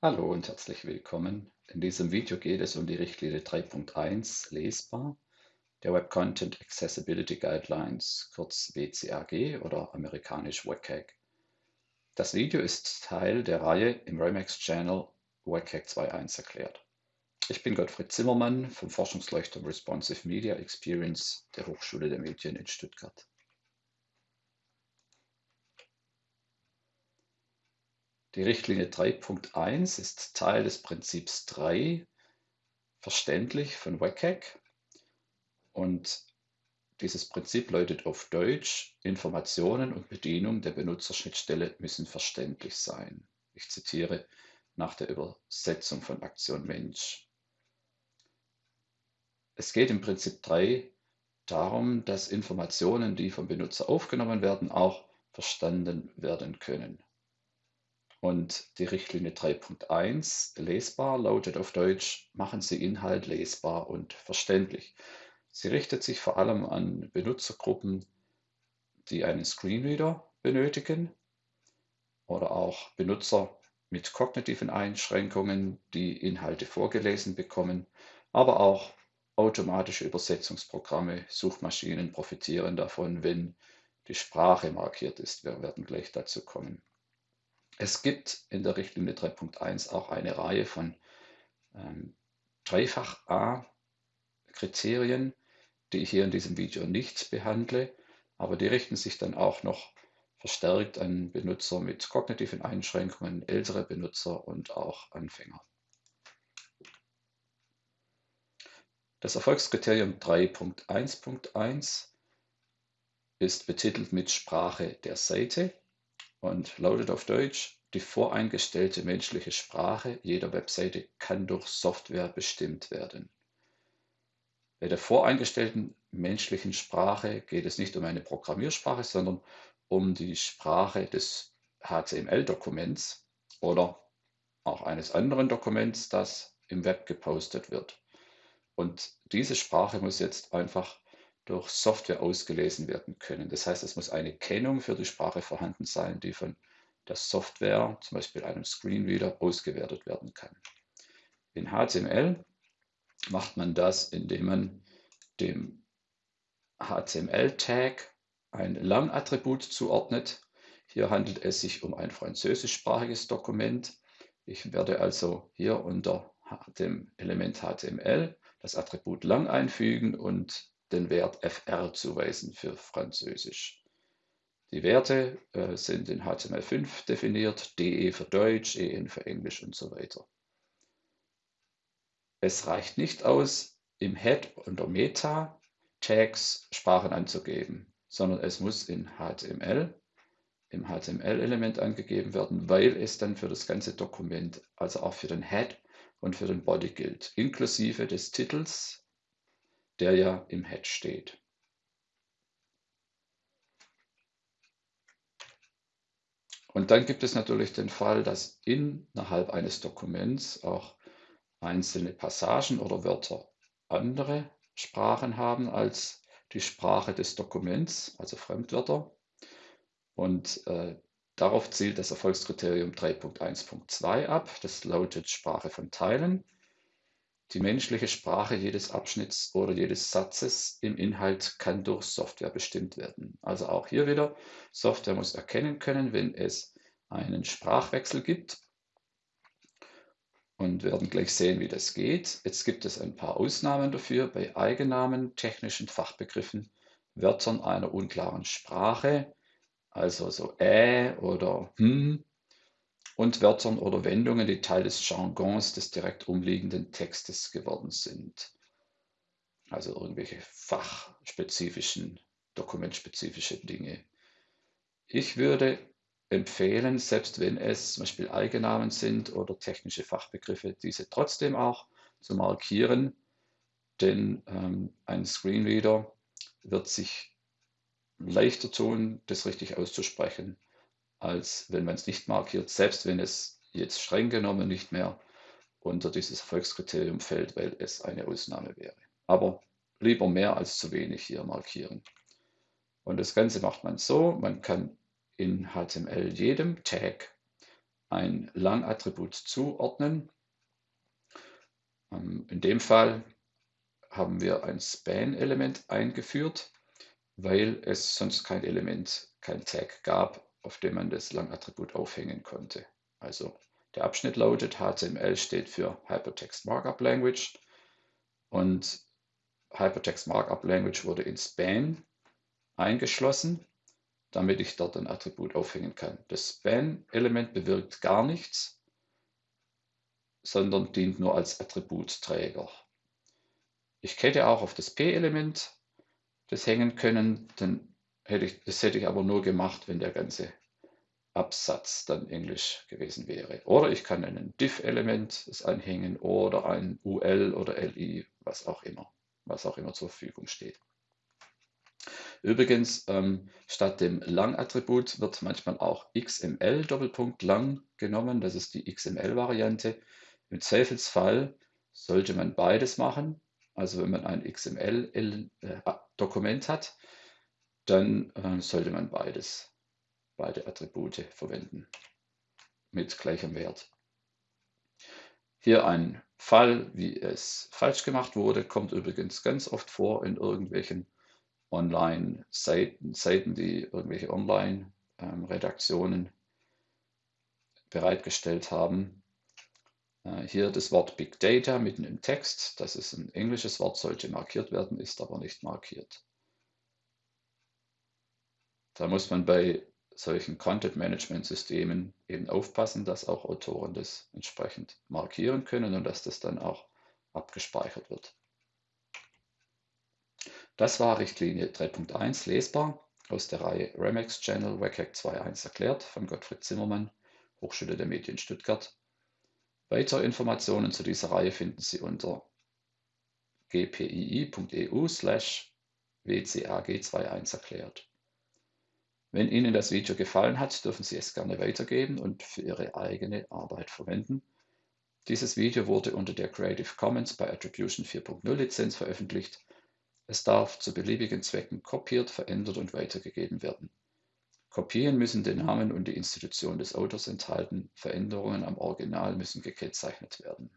Hallo und herzlich willkommen. In diesem Video geht es um die Richtlinie 3.1 lesbar der Web Content Accessibility Guidelines, kurz WCAG oder amerikanisch WCAG. Das Video ist Teil der Reihe im Remax Channel WCAG 2.1 erklärt. Ich bin Gottfried Zimmermann vom Forschungsleuchtturm Responsive Media Experience der Hochschule der Medien in Stuttgart. Die Richtlinie 3.1 ist Teil des Prinzips 3, verständlich von WCAG. Und dieses Prinzip lautet auf Deutsch, Informationen und Bedienung der Benutzerschnittstelle müssen verständlich sein. Ich zitiere nach der Übersetzung von Aktion Mensch. Es geht im Prinzip 3 darum, dass Informationen, die vom Benutzer aufgenommen werden, auch verstanden werden können. Und die Richtlinie 3.1 lesbar lautet auf Deutsch, machen Sie Inhalt lesbar und verständlich. Sie richtet sich vor allem an Benutzergruppen, die einen Screenreader benötigen oder auch Benutzer mit kognitiven Einschränkungen, die Inhalte vorgelesen bekommen, aber auch automatische Übersetzungsprogramme, Suchmaschinen profitieren davon, wenn die Sprache markiert ist. Wir werden gleich dazu kommen. Es gibt in der Richtlinie 3.1 auch eine Reihe von ähm, Dreifach-A-Kriterien, die ich hier in diesem Video nicht behandle, aber die richten sich dann auch noch verstärkt an Benutzer mit kognitiven Einschränkungen, ältere Benutzer und auch Anfänger. Das Erfolgskriterium 3.1.1 ist betitelt mit Sprache der Seite und lautet auf Deutsch, die voreingestellte menschliche Sprache jeder Webseite kann durch Software bestimmt werden. Bei der voreingestellten menschlichen Sprache geht es nicht um eine Programmiersprache, sondern um die Sprache des HTML-Dokuments oder auch eines anderen Dokuments, das im Web gepostet wird. Und diese Sprache muss jetzt einfach durch Software ausgelesen werden können. Das heißt, es muss eine Kennung für die Sprache vorhanden sein, die von der Software, zum Beispiel einem Screenreader, ausgewertet werden kann. In HTML macht man das, indem man dem HTML-Tag ein Lang-Attribut zuordnet. Hier handelt es sich um ein französischsprachiges Dokument. Ich werde also hier unter dem Element HTML das Attribut lang einfügen und den Wert fr zuweisen für Französisch. Die Werte äh, sind in HTML5 definiert, DE für Deutsch, EN für Englisch und so weiter. Es reicht nicht aus, im Head unter Meta Tags Sprachen anzugeben, sondern es muss in HTML, im HTML-Element angegeben werden, weil es dann für das ganze Dokument, also auch für den Head und für den Body gilt, inklusive des Titels, der ja im Head steht. Und dann gibt es natürlich den Fall, dass innerhalb eines Dokuments auch einzelne Passagen oder Wörter andere Sprachen haben als die Sprache des Dokuments, also Fremdwörter. Und äh, darauf zielt das Erfolgskriterium 3.1.2 ab. Das lautet Sprache von Teilen die menschliche Sprache jedes Abschnitts oder jedes Satzes im Inhalt kann durch Software bestimmt werden. Also auch hier wieder, Software muss erkennen können, wenn es einen Sprachwechsel gibt. Und wir werden gleich sehen, wie das geht. Jetzt gibt es ein paar Ausnahmen dafür bei Eigennamen, technischen Fachbegriffen, Wörtern einer unklaren Sprache, also so äh oder hm und Wörtern oder Wendungen, die Teil des Jargons des direkt umliegenden Textes geworden sind. Also irgendwelche fachspezifischen, dokumentspezifische Dinge. Ich würde empfehlen, selbst wenn es zum Beispiel Eigennamen sind oder technische Fachbegriffe, diese trotzdem auch zu markieren, denn ähm, ein Screenreader wird sich leichter tun, das richtig auszusprechen, als wenn man es nicht markiert, selbst wenn es jetzt streng genommen nicht mehr unter dieses Erfolgskriterium fällt, weil es eine Ausnahme wäre. Aber lieber mehr als zu wenig hier markieren. Und das Ganze macht man so, man kann in HTML jedem Tag ein Lang-Attribut zuordnen. Ähm, in dem Fall haben wir ein Span-Element eingeführt, weil es sonst kein Element, kein Tag gab, auf dem man das Lang-Attribut aufhängen konnte. Also der Abschnitt lautet HTML steht für Hypertext Markup Language und Hypertext Markup Language wurde in Span eingeschlossen, damit ich dort ein Attribut aufhängen kann. Das Span-Element bewirkt gar nichts, sondern dient nur als Attributträger. Ich hätte auch auf das P-Element das hängen können, dann hätte ich, das hätte ich aber nur gemacht, wenn der ganze Absatz dann Englisch gewesen wäre. Oder ich kann ein div-Element anhängen oder ein UL oder LI, was auch immer, was auch immer zur Verfügung steht. Übrigens, ähm, statt dem Lang-Attribut wird manchmal auch XML Doppelpunkt lang genommen. Das ist die XML-Variante. Im Zweifelsfall sollte man beides machen. Also wenn man ein XML-Dokument äh, hat, dann äh, sollte man beides, beide Attribute verwenden mit gleichem Wert. Hier ein Fall, wie es falsch gemacht wurde, kommt übrigens ganz oft vor in irgendwelchen Online-Seiten, Seiten, die irgendwelche Online-Redaktionen ähm, bereitgestellt haben. Äh, hier das Wort Big Data mitten im Text. Das ist ein englisches Wort, sollte markiert werden, ist aber nicht markiert. Da muss man bei solchen Content-Management-Systemen eben aufpassen, dass auch Autoren das entsprechend markieren können und dass das dann auch abgespeichert wird. Das war Richtlinie 3.1 lesbar aus der Reihe Remex Channel WCAG 2.1 erklärt von Gottfried Zimmermann, Hochschule der Medien Stuttgart. Weitere Informationen zu dieser Reihe finden Sie unter gpii.eu slash wcag21 erklärt. Wenn Ihnen das Video gefallen hat, dürfen Sie es gerne weitergeben und für Ihre eigene Arbeit verwenden. Dieses Video wurde unter der Creative Commons by Attribution 4.0 Lizenz veröffentlicht. Es darf zu beliebigen Zwecken kopiert, verändert und weitergegeben werden. Kopien müssen den Namen und die Institution des Autors enthalten, Veränderungen am Original müssen gekennzeichnet werden